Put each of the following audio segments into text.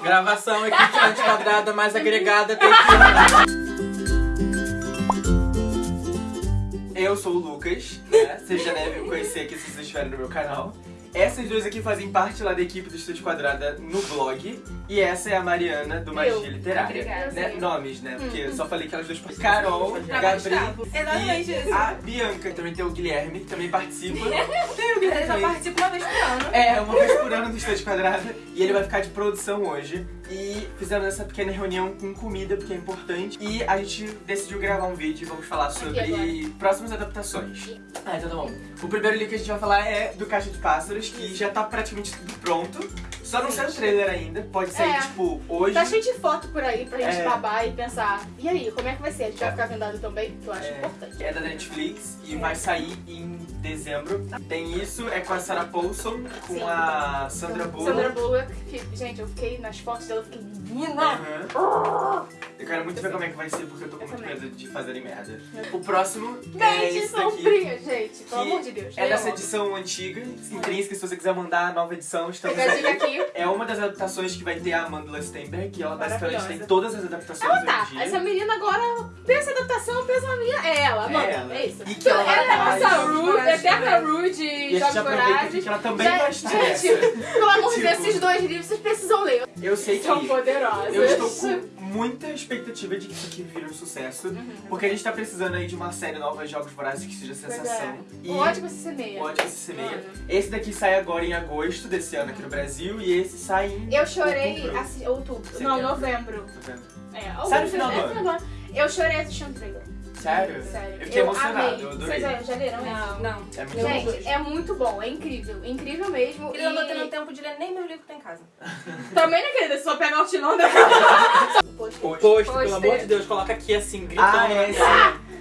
Gravação equipe antiquadrada mais agregada Eu sou o Lucas, né? Vocês já devem conhecer aqui se vocês estiverem no meu canal. Essas duas aqui fazem parte lá da equipe do Estúdio Quadrada no blog. E essa é a Mariana, do Magia. Literária. Obrigada. Né? Nomes, né? Porque eu só falei que elas duas Carol, Gabriel Exatamente e isso. a Bianca. Também tem o Guilherme, que também participa. tem o Ele Guilherme só também. participa uma vez por ano. É, uma vez por ano do Estúdio Quadrada. E ele vai ficar de produção hoje. E fizemos essa pequena reunião com comida, porque é importante. E a gente decidiu gravar um vídeo e vamos falar sobre próximas adaptações. Ah, então tá bom. O primeiro livro que a gente vai falar é do Caixa de Pássaros, que já tá praticamente tudo pronto. Só não saiu o trailer ainda. Pode sair, É. tipo, hoje. Tá cheio de foto por aí pra gente É. babar e pensar, e aí, como é que vai ser? A gente vai ficar vendado também? Que eu acho É, importante. é da Netflix e É. vai sair em dezembro. Tem isso, é com a Sarah Paulson, com Sim. a Sandra Bullock. Sandra Bullock, que, gente, eu fiquei nas fotos dela, eu fiquei, menina! Aham. Eu quero muito ver como é que vai ser, porque eu tô com muito medo de fazerem merda. O próximo é Gente, esse daqui. sombria, gente, pelo que amor de Deus. É dessa edição antiga, intrínseca, se você quiser mandar a nova edição, estamos a aí. aqui. É uma das adaptações que vai ter a Amanda Stenberg, que ela basicamente Maravilhosa. tem todas as adaptações Ela hoje tá, em dia. essa menina agora pensa em adaptação, pensa na minha. É ela, mano. É ela. É isso. E que ela vai é em Jogos Rude, Vorazes eterna também. Rude E de a gente Jogos aproveita aqui Vorazes. que ela também Já- vai estar Gente, nessa. pelo amor de Deus, Tipo- esses dois livros vocês precisam ler. Eu sei que São poderosos. eu estou com muita expectativa de que isso aqui vire um sucesso, Uhum. porque a gente tá precisando aí de uma série nova de Jogos Vorazes que seja sensação. é. E O ótimo se semeia. o ótimo se semeia. Mano. Esse daqui sai agora em agosto desse ano aqui no Brasil e esse sai em Eu chorei outubro. assim, outubro. Não, novembro. Vendo? É, Sai no outubro, final do é, ano. final do ano. Eu chorei assistindo o trailer. Sério? Sério. Eu fiquei emocionado, amei. eu adorei. Vocês já, já leram Não, não. É muito bom. Gente, é muito bom, é incrível. Incrível mesmo. Ele não tá e... tendo tempo de ler nem meu livro que tá em casa. Também, né, querida? Se só pegar o tilão da... Poxa. Post. Pôster. Ah,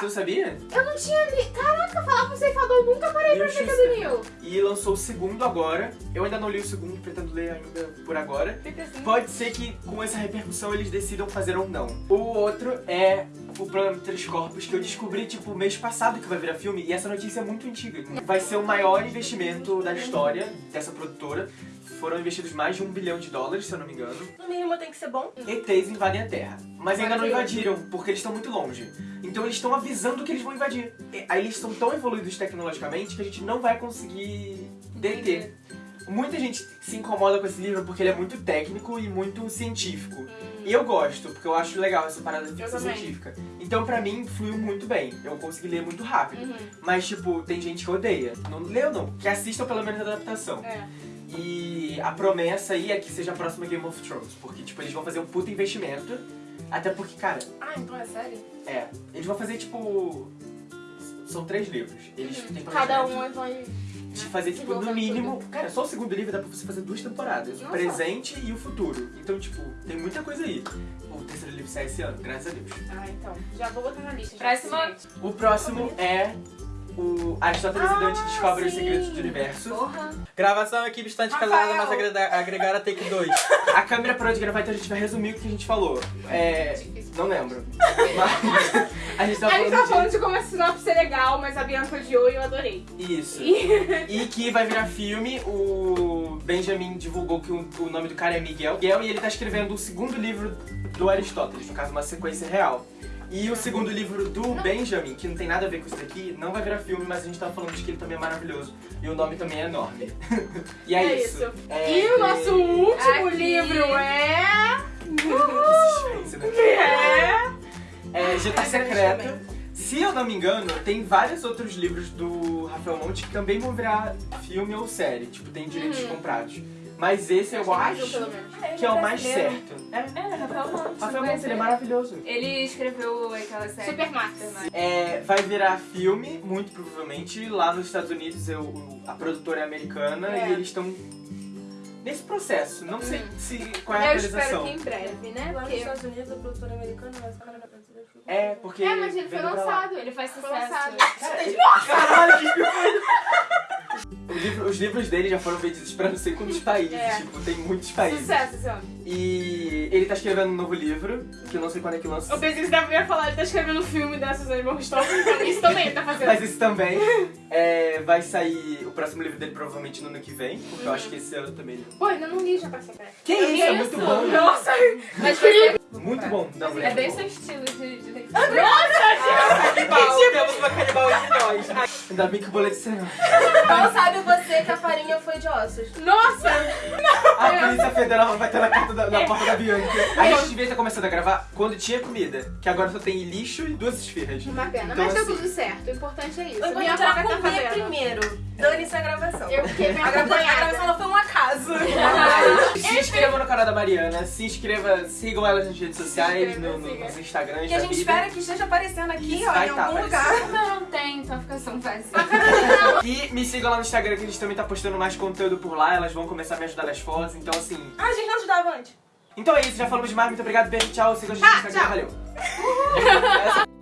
Você sabia? Eu não tinha li... Caraca, falar pro ceifador, eu nunca parei pra ver do Neil. E lançou o segundo agora. Eu ainda não li o segundo, pretendo ler ainda por agora. Fica assim. Pode ser que com essa repercussão eles decidam fazer ou não. O outro é foram investidos mais de um bilhão de dólares, se eu não me engano. No mínimo tem que ser bom. ETs invadem a Terra. Mas ainda não invadiram, porque eles estão muito longe. Então eles estão avisando que eles vão invadir. E- Aí eles estão tão evoluídos tecnologicamente que a gente não vai conseguir deter. Muita gente se incomoda com esse livro porque ele é muito técnico e muito científico. E eu gosto, porque eu acho legal essa parada de ficção científica. Então pra mim fluiu muito bem. Eu consegui ler muito rápido. Uhum. Mas tipo, tem gente que odeia. Não leu não, que assistam pelo menos a adaptação. É. E a promessa aí é que seja a próxima Game of Thrones, porque tipo, eles vão fazer um puta investimento. Até porque, cara, Ah, então é sério? é, eles vão fazer tipo são três livros. Eles têm Cada um vai. de fazer tipo no mínimo, cara, só o segundo livro dá pra você fazer duas temporadas, o Nossa. presente e o futuro. Então, tipo, tem muita coisa aí. O terceiro livro sai esse ano, graças a Deus. Ah, então. Já vou botar na lista. já. Próxima. O próximo é o Aristóteles e Dante Ah, descobrem os segredos do universo. Porra. Gravação, equipe estante calada, Rafael. mas agrega- agregar a take 2. A câmera parou de gravar, então a gente vai resumir o que a gente falou. É. Não lembro. Mas a gente tava A gente falando tava de... falando de como a sinopse é legal, mas a Bianca odiou e eu adorei. Isso. E... E que vai virar filme, o Benjamin divulgou que o, o nome do cara é Miguel. Miguel e ele tá escrevendo o segundo livro do Aristóteles, no caso, uma sequência real. E o segundo livro do Benjamin, que não tem nada a ver com isso daqui, não vai virar filme, mas a gente tava falando de que ele também é maravilhoso. E o nome também é enorme. e é, É isso. isso. É, E o nosso último Aqui. livro é... Que né? É... É Gita Ai, Secreto. Se eu não me engano, tem vários outros livros do Rafael Monte que também vão virar filme ou série. Tipo, tem direitos Uhum. comprados. Mas esse eu mais acho que é o mais brasileiro. certo. É, É, Rafael Monte. Rafael Monte, ele é maravilhoso. Ele escreveu aquela série. Supermaster. É, vai virar filme, muito provavelmente. Lá nos Estados Unidos, eu, a produtora é americana É. e eles estão nesse processo. Não sei Hum. se qual é a Eu espero que em breve, né? Lá nos Porque... Estados Unidos, a produtora americana, mas o cara da brasileira ficou- É, porque. É, mas ele foi lançado. Ele faz Foi sucesso. lançado. Caralho, que filme! Livro- os livros dele já foram vendidos pra não sei quantos países. É. Tipo, tem muitos países. Sucesso esse. E ele tá escrevendo um novo livro, que eu não sei quando é que lança. Eu pensei que você ia falar, ele tá escrevendo um filme da Suzane von Richthofen, então isso também ele tá fazendo. Mas esse também é, vai sair o próximo livro dele provavelmente no ano que vem, porque eu acho que esse ano também. Pô, ainda não li já pra secreto. Que Eu isso, é muito bom. Nossa! Mas ser- Muito bom. Não, é bem seu estilo de, de leitura. Canibal, temos uma canibal entre nós. Ainda bem que o boleto não. Mal sabe você que a farinha foi de ossos. Nossa! A Polícia Federal vai ter na, porta da, na porta da Bianca. A gente devia ter começado a gravar quando tinha comida, que agora só tem lixo e duas esfirras. Uma pena, Então, mas tá assim, tudo certo. O importante é isso. Eu vou Minha tá comer fazendo. primeiro. Dane-se a gravação. Eu fiquei bem A a gravação foi acaso. Se inscreva no canal da Mariana, se inscreva, sigam elas nas redes sociais, inscreva, no, no, nos Instagrams Que a gente vida. espera que esteja aparecendo aqui, Isso, ó, vai em tá algum aparecendo. lugar. Não, não tem, então fica tão fácil. E me sigam lá no Instagram que a gente também tá postando mais conteúdo por lá, elas vão começar a me ajudar nas fotos, então assim. Ah, a gente não ajudava antes. Então é isso, já falamos demais, muito obrigado, beijo, tchau, sigam a gente no Ah, Instagram, tchau. valeu.